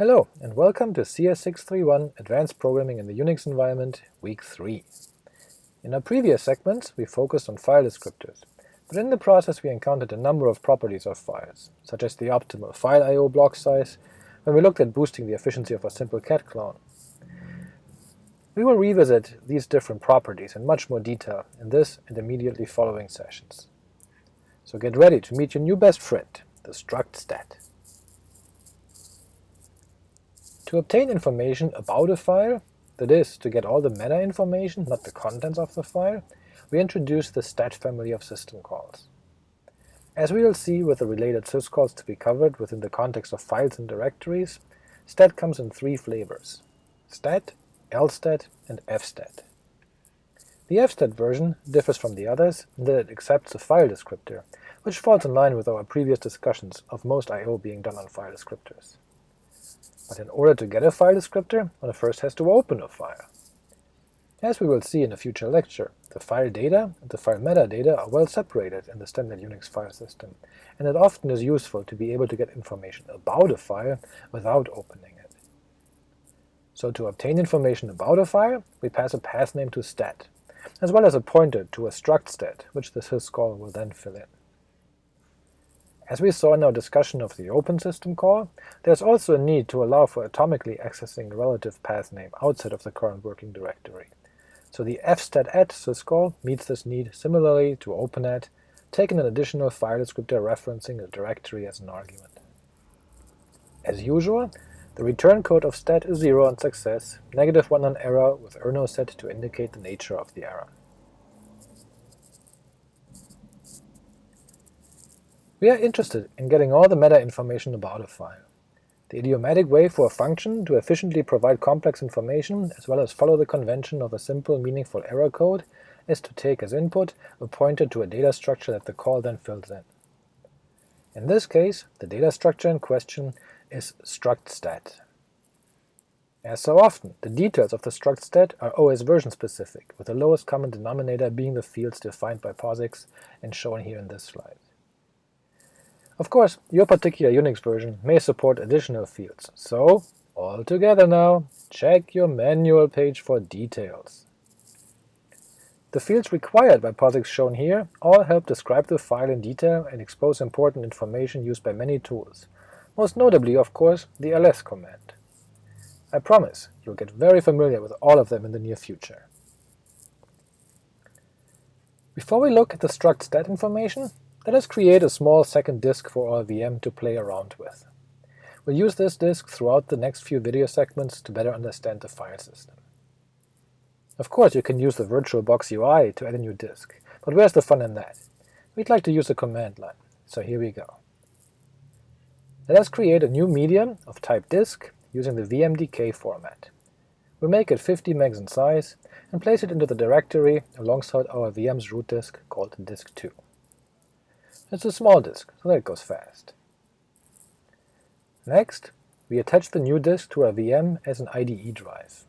Hello, and welcome to CS631 Advanced Programming in the Unix Environment, Week 3. In our previous segments, we focused on file descriptors, but in the process we encountered a number of properties of files, such as the optimal file I.O. block size, when we looked at boosting the efficiency of a simple cat clone. We will revisit these different properties in much more detail in this and immediately following sessions. So get ready to meet your new best friend, the struct stat. To obtain information about a file, that is, to get all the meta information, not the contents of the file, we introduce the stat family of system calls. As we will see with the related syscalls to be covered within the context of files and directories, stat comes in three flavors – stat, lstat, and fstat. The fstat version differs from the others in that it accepts a file descriptor, which falls in line with our previous discussions of most I.O. being done on file descriptors. But in order to get a file descriptor, one first has to open a file. As we will see in a future lecture, the file data and the file metadata are well separated in the standard Unix file system, and it often is useful to be able to get information about a file without opening it. So to obtain information about a file, we pass a path name to stat, as well as a pointer to a struct stat, which the syscall will then fill in. As we saw in our discussion of the open system call, there is also a need to allow for atomically accessing the relative path name outside of the current working directory. So the fstat syscall meets this need similarly to openat, taking an additional file descriptor referencing the directory as an argument. As usual, the return code of stat is 0 on success, negative 1 on error, with errno set to indicate the nature of the error. We are interested in getting all the meta information about a file. The idiomatic way for a function to efficiently provide complex information as well as follow the convention of a simple meaningful error code is to take as input a pointer to a data structure that the call then fills in. In this case, the data structure in question is struct stat. As so often, the details of the struct stat are OS version specific, with the lowest common denominator being the fields defined by POSIX and shown here in this slide. Of course, your particular Unix version may support additional fields, so all together now, check your manual page for details. The fields required by POSIX shown here all help describe the file in detail and expose important information used by many tools, most notably, of course, the ls command. I promise you'll get very familiar with all of them in the near future. Before we look at the struct stat information, let us create a small second disk for our VM to play around with. We'll use this disk throughout the next few video segments to better understand the file system. Of course you can use the VirtualBox UI to add a new disk, but where's the fun in that? We'd like to use a command line, so here we go. Let us create a new medium of type disk using the VMDK format. We'll make it 50 MB in size and place it into the directory alongside our VM's root disk called disk2. It's a small disk, so that goes fast. Next, we attach the new disk to our VM as an IDE drive.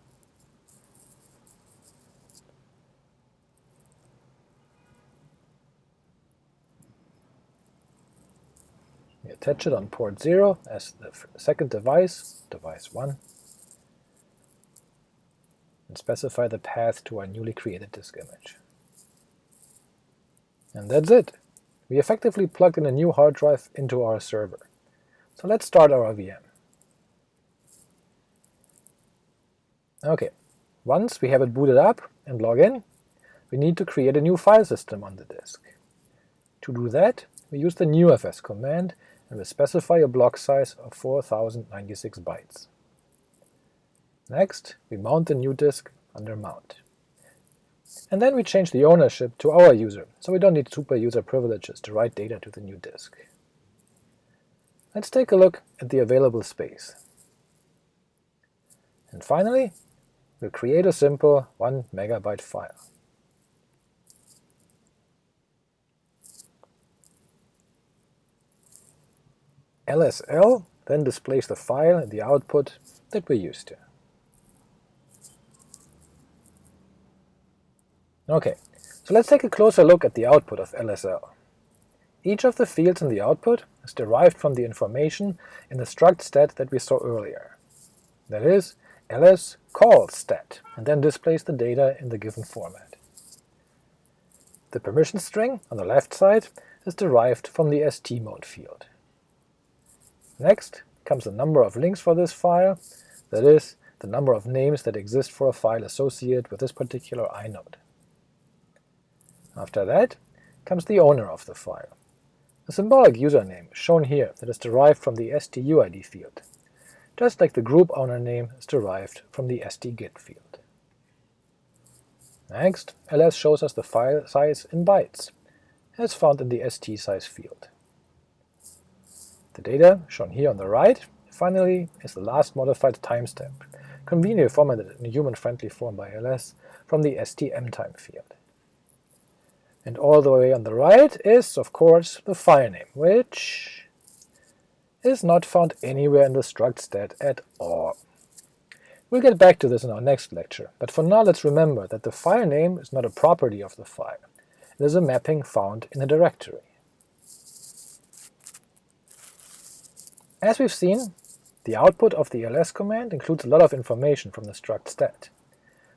We attach it on port 0 as the second device, device 1, and specify the path to our newly created disk image. And that's it! We effectively plugged in a new hard drive into our server. So let's start our VM. Okay, once we have it booted up and log in, we need to create a new file system on the disk. To do that, we use the newfs command and we specify a block size of 4096 bytes. Next, we mount the new disk under Mount. And then we change the ownership to our user, so we don't need super user privileges to write data to the new disk. Let's take a look at the available space. And finally, we'll create a simple 1 megabyte file. LSL then displays the file in the output that we're used to. Ok, so let's take a closer look at the output of LSL. Each of the fields in the output is derived from the information in the struct stat that we saw earlier. that is, ls calls stat, and then displays the data in the given format. The permission string on the left side is derived from the stmode field. Next comes the number of links for this file, that is, the number of names that exist for a file associated with this particular inode. After that comes the owner of the file. A symbolic username shown here that is derived from the stuid field, just like the group owner name is derived from the stgid field. Next, ls shows us the file size in bytes, as found in the st-size field. The data, shown here on the right, finally is the last modified timestamp, conveniently formatted in a human-friendly form by ls from the stmtime field. And all the way on the right is, of course, the file name, which is not found anywhere in the struct stat at all. We'll get back to this in our next lecture, but for now let's remember that the file name is not a property of the file. It is a mapping found in a directory. As we've seen, the output of the ls command includes a lot of information from the struct stat,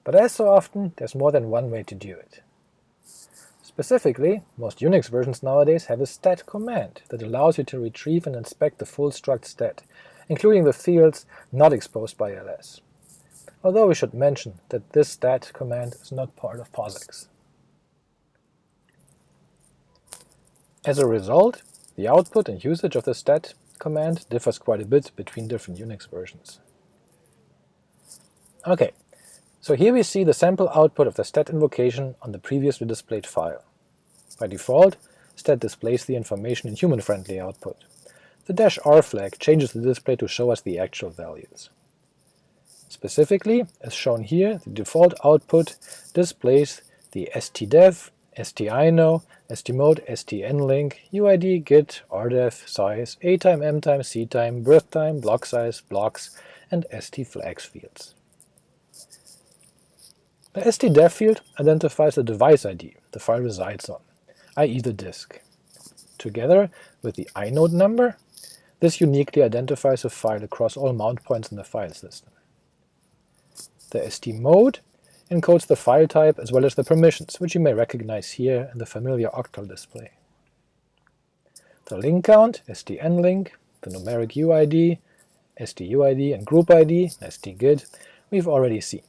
but as so often, there's more than one way to do it. Specifically, most Unix versions nowadays have a stat command that allows you to retrieve and inspect the full struct stat, including the fields not exposed by ls, although we should mention that this stat command is not part of POSIX. As a result, the output and usage of the stat command differs quite a bit between different Unix versions. Ok, so here we see the sample output of the stat invocation on the previously displayed file. By default, stat displays the information in human-friendly output. The dash "-r flag changes the display to show us the actual values. Specifically, as shown here, the default output displays the stdev, stino, stmode, stnlink, uid, gid, rdev, size, atime, mtime, ctime, birth time, block size, blocks, and stflags fields. The stdev field identifies the device ID the file resides on, i.e. the disk. Together with the inode number, this uniquely identifies a file across all mount points in the file system. The stmode encodes the file type as well as the permissions, which you may recognize here in the familiar octal display. The link count, stnlink, the numeric UID, stuid, and group ID, stgid, we've already seen.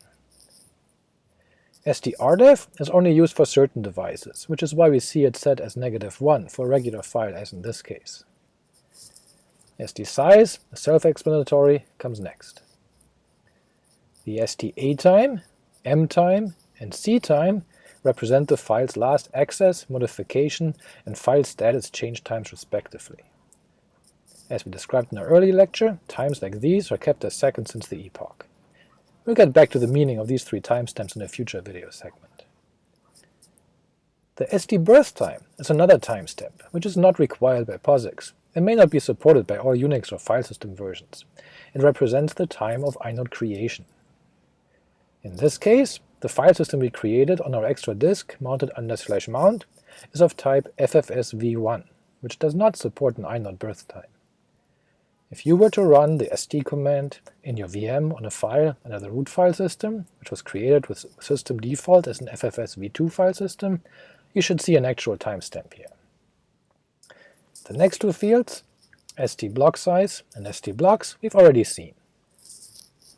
STRDEV is only used for certain devices, which is why we see it set as negative 1 for a regular file as in this case. STSize, self-explanatory, comes next. The STAtime, MTime, and CTime represent the file's last access, modification, and file status change times respectively. As we described in our earlier lecture, times like these are kept as seconds since the epoch. We'll get back to the meaning of these three timestamps in a future video segment. The ST birth time is another timestamp, which is not required by POSIX, and may not be supported by all Unix or file system versions. It represents the time of inode creation. In this case, the file system we created on our extra disk mounted under slash mount is of type FFSV1, which does not support an inode birth time. If you were to run the st command in your VM on a file under the root file system, which was created with system default as an FFS-v2 file system, you should see an actual timestamp here. The next two fields, st block size and st blocks, we've already seen.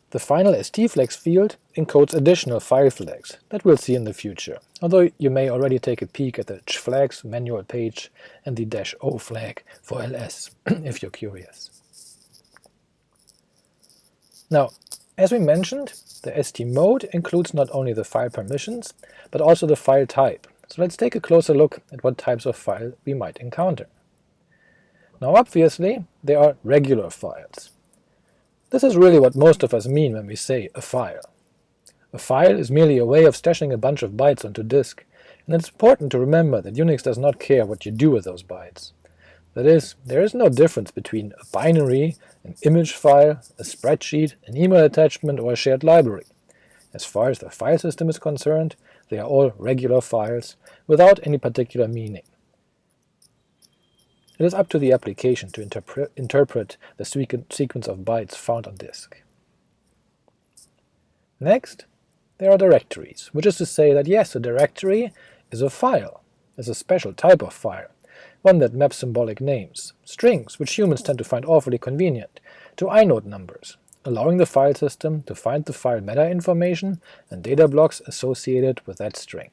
The final stflags field encodes additional file flags that we'll see in the future, although you may already take a peek at the chflags manual page and the -o flag for ls, if you're curious. Now, as we mentioned, the stmode includes not only the file permissions, but also the file type, so let's take a closer look at what types of file we might encounter. Now obviously, there are regular files. This is really what most of us mean when we say a file. A file is merely a way of stashing a bunch of bytes onto disk, and it's important to remember that Unix does not care what you do with those bytes. That is, there is no difference between a binary, an image file, a spreadsheet, an email attachment, or a shared library. As far as the file system is concerned, they are all regular files, without any particular meaning. It is up to the application to interpre interpret the sequence of bytes found on disk. Next, there are directories, which is to say that yes, a directory is a file, is a special type of file, one that maps symbolic names, strings, which humans tend to find awfully convenient, to inode numbers, allowing the file system to find the file meta information and data blocks associated with that string.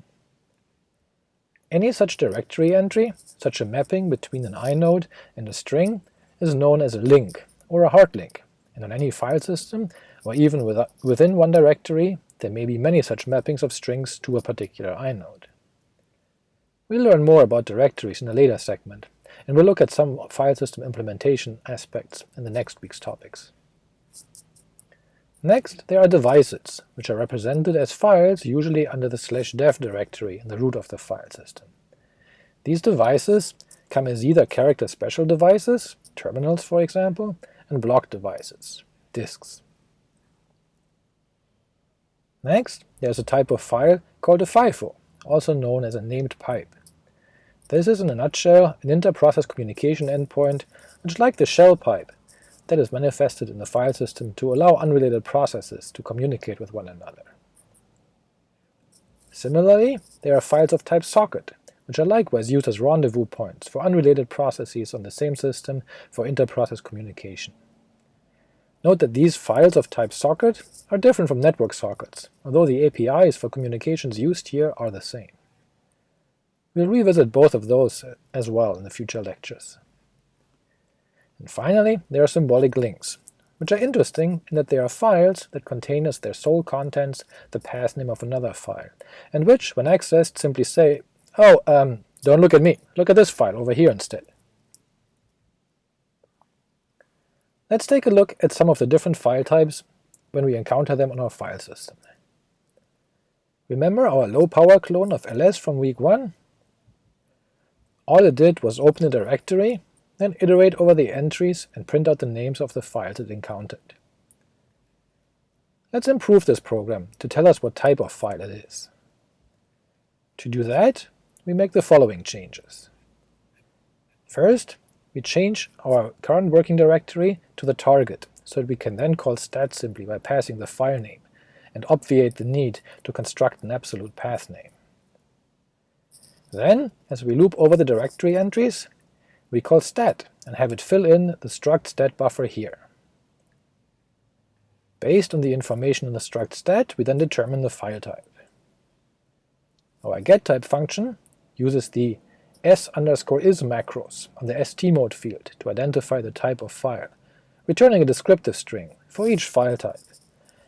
Any such directory entry, such a mapping between an inode and a string, is known as a link, or a hard link, and on any file system, or even within one directory, there may be many such mappings of strings to a particular inode. We'll learn more about directories in a later segment, and we'll look at some file system implementation aspects in the next week's topics. Next, there are devices, which are represented as files usually under the slash dev directory in the root of the file system. These devices come as either character special devices, terminals for example, and block devices, disks. Next, there is a type of file called a FIFO, also known as a named pipe. This is in a nutshell an inter-process communication endpoint which, like the shell pipe, that is manifested in the file system to allow unrelated processes to communicate with one another. Similarly, there are files of type socket, which are likewise used as rendezvous points for unrelated processes on the same system for inter-process communication. Note that these files of type socket are different from network sockets, although the APIs for communications used here are the same. We'll revisit both of those as well in the future lectures. And finally, there are symbolic links, which are interesting in that they are files that contain as their sole contents the path name of another file, and which, when accessed, simply say, oh, um, don't look at me, look at this file over here instead. Let's take a look at some of the different file types when we encounter them on our file system. Remember our low-power clone of ls from week 1? All it did was open a directory then iterate over the entries and print out the names of the files it encountered. Let's improve this program to tell us what type of file it is. To do that, we make the following changes. First, we change our current working directory to the target, so that we can then call stat simply by passing the file name, and obviate the need to construct an absolute path name. Then, as we loop over the directory entries, we call stat and have it fill in the struct stat buffer here. Based on the information in the struct stat, we then determine the file type. Our getType function uses the s underscore is macros on the stmode field to identify the type of file, returning a descriptive string for each file type,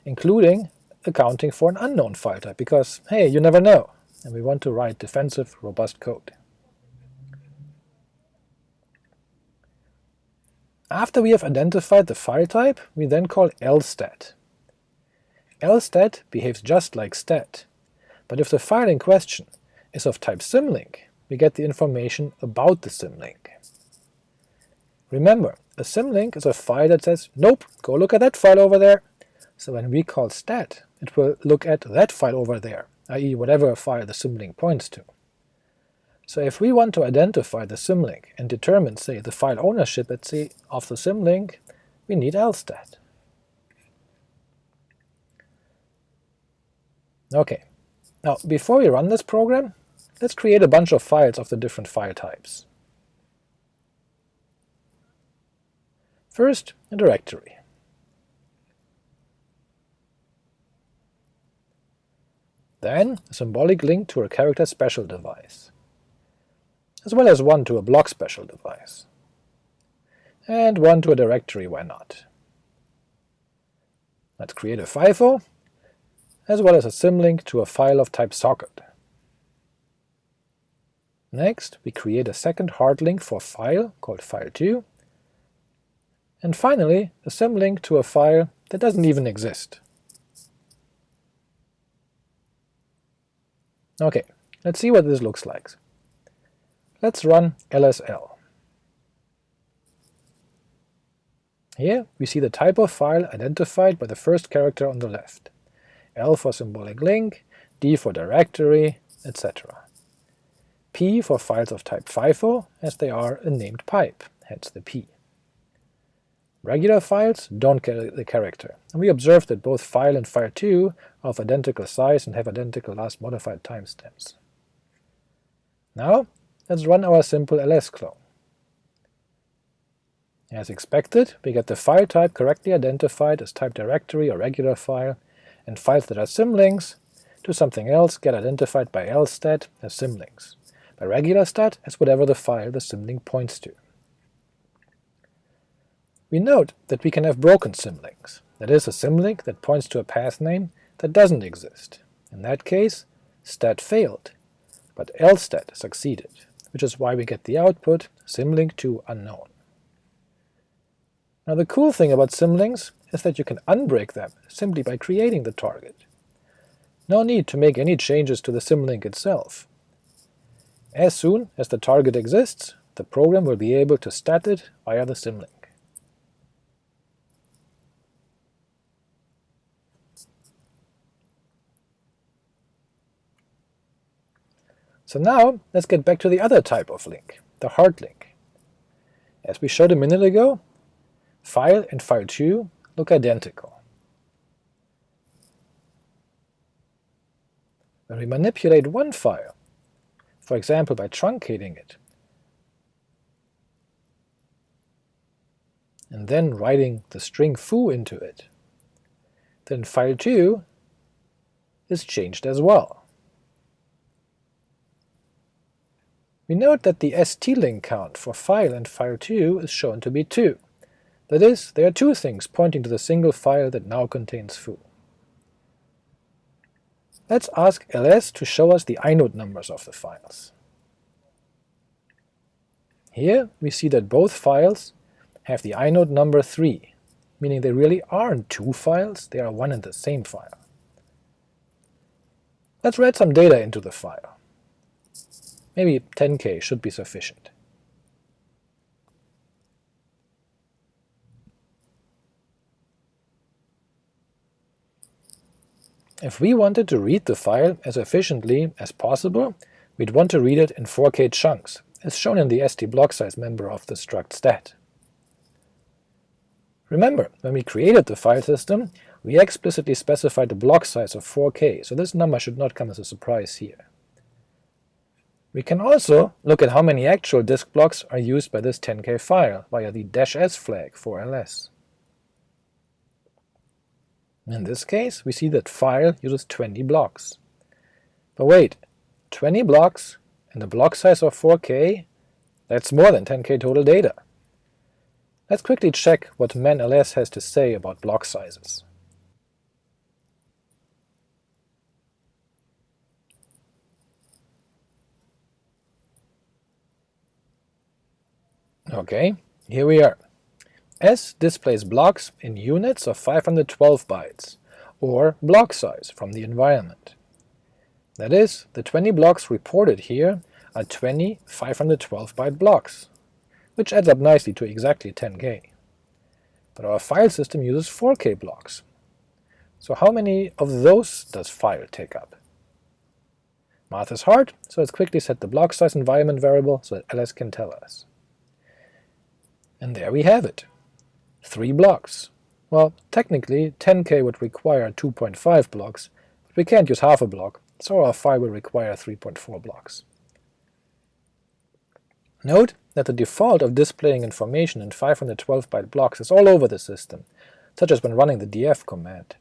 including accounting for an unknown file type, because hey, you never know, and we want to write defensive, robust code. After we have identified the file type, we then call lstat. lstat behaves just like stat, but if the file in question is of type symlink, we get the information about the symlink. Remember, a symlink is a file that says, nope, go look at that file over there. So when we call stat, it will look at that file over there, i.e. whatever file the symlink points to. So if we want to identify the symlink and determine, say, the file ownership, at C of the symlink, we need lstat. Okay, now before we run this program, let's create a bunch of files of the different file types. First, a directory. Then a symbolic link to a character special device as well as one to a block special device. And one to a directory, why not? Let's create a FIFO, as well as a symlink to a file of type socket. Next, we create a second hard link for file, called file2, and finally a symlink to a file that doesn't even exist. Okay, let's see what this looks like. Let's run lsl. Here we see the type of file identified by the first character on the left, L for symbolic link, D for directory, etc. P for files of type FIFO, as they are a named pipe, hence the P. Regular files don't get the character, and we observe that both file and file2 are of identical size and have identical last modified timestamps. Now let's run our simple ls clone. As expected, we get the file type correctly identified as type directory or regular file, and files that are symlinks to something else get identified by lstat as symlinks, by regular stat as whatever the file the symlink points to. We note that we can have broken symlinks, that is, a symlink that points to a path name that doesn't exist. In that case, stat failed, but lstat succeeded, which is why we get the output symlink to unknown. Now the cool thing about symlinks is that you can unbreak them simply by creating the target. No need to make any changes to the symlink itself. As soon as the target exists, the program will be able to stat it via the symlink. So now let's get back to the other type of link, the hard link. As we showed a minute ago, file and file2 look identical. When we manipulate one file, for example by truncating it, and then writing the string foo into it, then file2 is changed as well. We note that the st-link count for file and file2 is shown to be 2. That is, there are two things pointing to the single file that now contains foo. Let's ask ls to show us the inode numbers of the files. Here we see that both files have the inode number 3, meaning they really aren't two files, they are one and the same file. Let's write some data into the file. Maybe 10k should be sufficient. If we wanted to read the file as efficiently as possible, we'd want to read it in 4k chunks, as shown in the st block size member of the struct stat. Remember, when we created the file system, we explicitly specified a block size of 4k, so this number should not come as a surprise here. We can also look at how many actual disk blocks are used by this 10k file via the "-s flag for ls. In this case, we see that file uses 20 blocks. But wait, 20 blocks and a block size of 4k? That's more than 10k total data. Let's quickly check what man_ls has to say about block sizes. Ok, here we are. S displays blocks in units of 512 bytes, or block size from the environment. That is, the 20 blocks reported here are 20 512-byte blocks, which adds up nicely to exactly 10k. But our file system uses 4k blocks. So how many of those does file take up? Math is hard, so let's quickly set the block size environment variable so that ls can tell us. And there we have it. Three blocks. Well, technically 10k would require 2.5 blocks, but we can't use half a block, so our file will require 3.4 blocks. Note that the default of displaying information in 512-byte blocks is all over the system, such as when running the df command.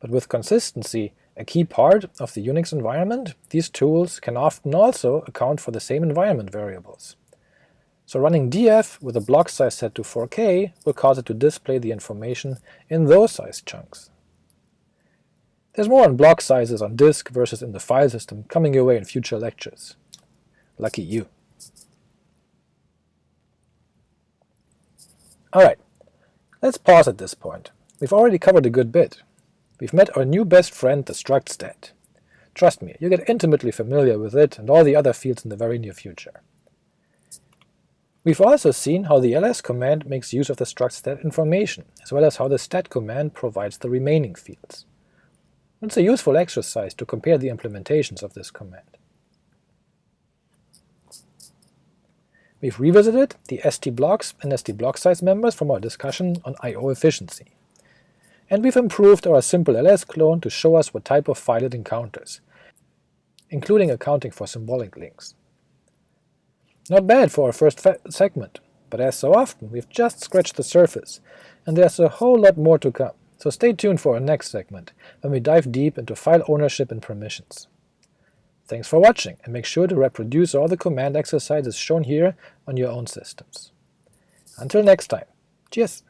But with consistency, a key part of the Unix environment, these tools can often also account for the same environment variables. So running df with a block size set to 4k will cause it to display the information in those size chunks. There's more on block sizes on disk versus in the file system coming your way in future lectures. Lucky you. Alright, let's pause at this point. We've already covered a good bit. We've met our new best friend, the struct stat. Trust me, you'll get intimately familiar with it and all the other fields in the very near future. We've also seen how the ls command makes use of the struct stat information, as well as how the stat command provides the remaining fields. It's a useful exercise to compare the implementations of this command. We've revisited the stblocks and stblock size members from our discussion on I.O. efficiency. And we've improved our simple ls clone to show us what type of file it encounters, including accounting for symbolic links. Not bad for our first segment, but as so often, we've just scratched the surface, and there's a whole lot more to come, so stay tuned for our next segment, when we dive deep into file ownership and permissions. Thanks for watching, and make sure to reproduce all the command exercises shown here on your own systems. Until next time, cheers!